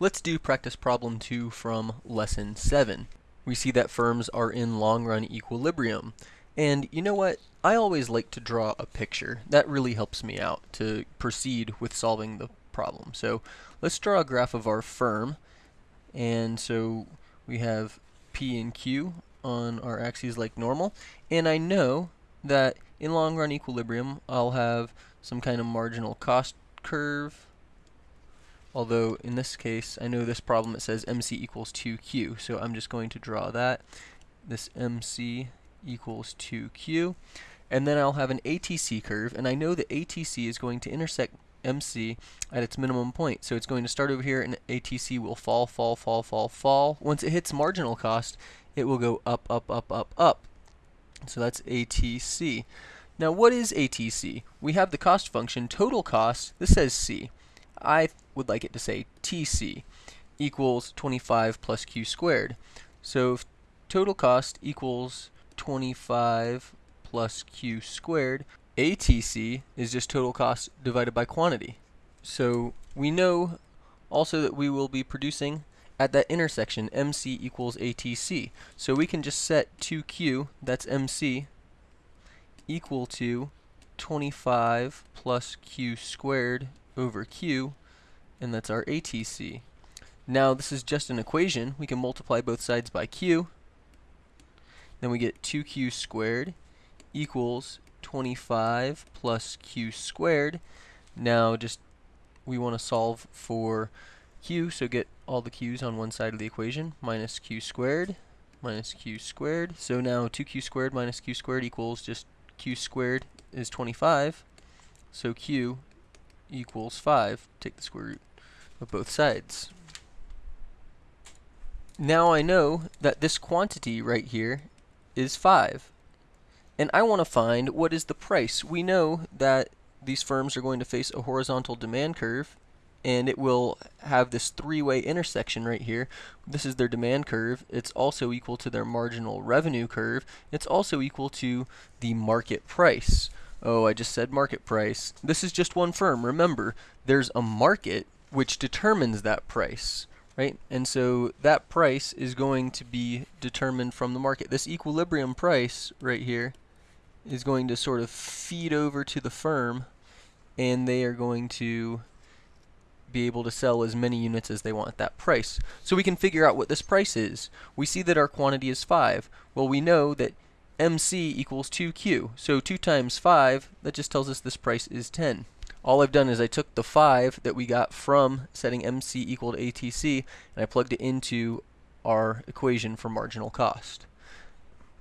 Let's do practice problem 2 from lesson 7. We see that firms are in long run equilibrium. And you know what? I always like to draw a picture. That really helps me out to proceed with solving the problem. So let's draw a graph of our firm. And so we have P and Q on our axes like normal. And I know that in long run equilibrium, I'll have some kind of marginal cost curve although in this case I know this problem it says MC equals 2Q so I'm just going to draw that. This MC equals 2Q and then I'll have an ATC curve and I know that ATC is going to intersect MC at its minimum point. So it's going to start over here and ATC will fall fall fall fall fall. Once it hits marginal cost it will go up up up up up. So that's ATC now what is ATC? We have the cost function total cost this says C I would like it to say TC equals 25 plus Q squared. So if total cost equals 25 plus Q squared, ATC is just total cost divided by quantity. So we know also that we will be producing at that intersection MC equals ATC. So we can just set 2Q, that's MC, equal to 25 plus Q squared over Q, and that's our ATC. Now this is just an equation. We can multiply both sides by Q. Then we get 2Q squared equals 25 plus Q squared. Now just we want to solve for Q, so get all the Q's on one side of the equation, minus Q squared, minus Q squared. So now 2Q squared minus Q squared equals just Q squared is 25. So Q equals 5. Take the square root of both sides. Now I know that this quantity right here is 5. And I want to find what is the price. We know that these firms are going to face a horizontal demand curve and it will have this three-way intersection right here. This is their demand curve. It's also equal to their marginal revenue curve. It's also equal to the market price. Oh, I just said market price. This is just one firm. Remember, there's a market which determines that price, right? And so that price is going to be determined from the market. This equilibrium price right here is going to sort of feed over to the firm and they are going to be able to sell as many units as they want at that price. So we can figure out what this price is. We see that our quantity is 5. Well, we know that MC equals 2Q. So 2 times 5, that just tells us this price is 10. All I've done is I took the 5 that we got from setting MC equal to ATC, and I plugged it into our equation for marginal cost.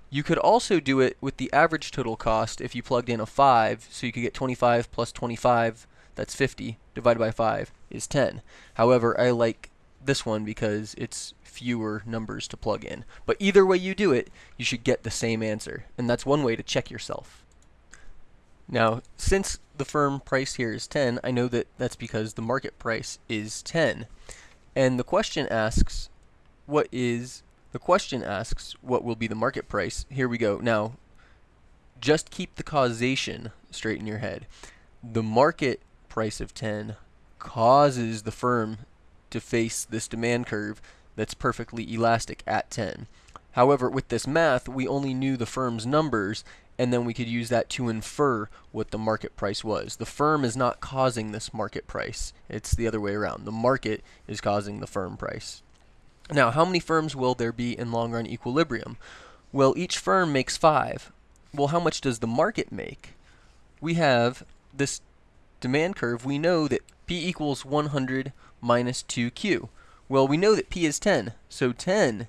You could also do it with the average total cost if you plugged in a 5, so you could get 25 plus 25, that's 50, divided by 5 is 10. However, I like this one because it's fewer numbers to plug in. But either way you do it, you should get the same answer. And that's one way to check yourself. Now, since the firm price here is 10, I know that that's because the market price is 10. And the question asks, what is, the question asks, what will be the market price? Here we go. Now, just keep the causation straight in your head. The market price of 10 causes the firm to face this demand curve that's perfectly elastic at 10. However, with this math, we only knew the firm's numbers, and then we could use that to infer what the market price was. The firm is not causing this market price. It's the other way around. The market is causing the firm price. Now, how many firms will there be in long run equilibrium? Well, each firm makes five. Well, how much does the market make? We have this demand curve. We know that P equals 100 minus 2q. Well, we know that p is 10, so 10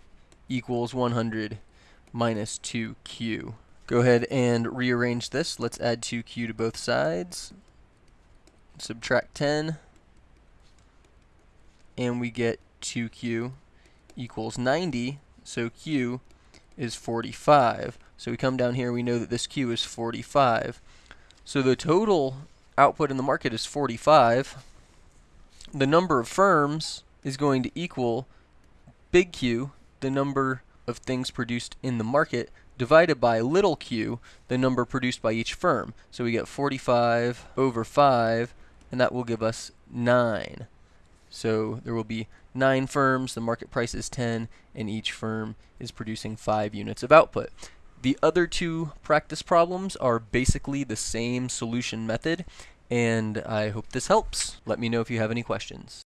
equals 100 minus 2q. Go ahead and rearrange this. Let's add 2q to both sides. Subtract 10. And we get 2q equals 90, so q is 45. So we come down here, we know that this q is 45. So the total output in the market is 45 the number of firms is going to equal big Q, the number of things produced in the market, divided by little q, the number produced by each firm. So we get 45 over 5, and that will give us 9. So there will be 9 firms, the market price is 10, and each firm is producing 5 units of output. The other two practice problems are basically the same solution method, and I hope this helps. Let me know if you have any questions.